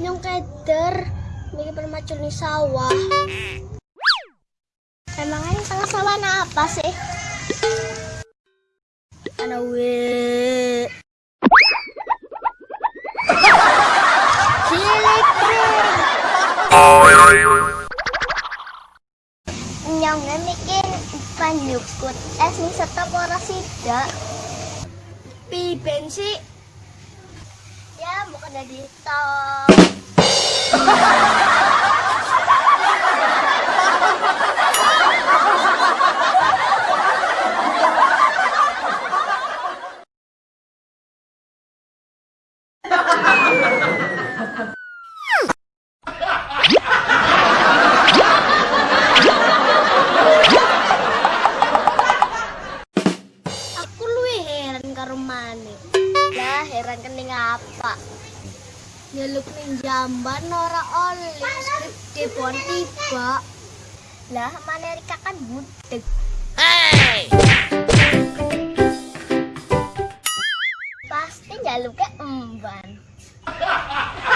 nyong keder bagi di sawah. Emangnya sangat sawah nah apa sih? Ana we Nyongnya bikin panjukut es eh, nih setap orang pi Piben Bukan dari stop. Aku luwih heran karo Mane. Lah heran kening apa? Nyeluk ning jamban ora oleh skrip depon tiba. Lah Mane Rika kan budek. Pasti jaluknya emban.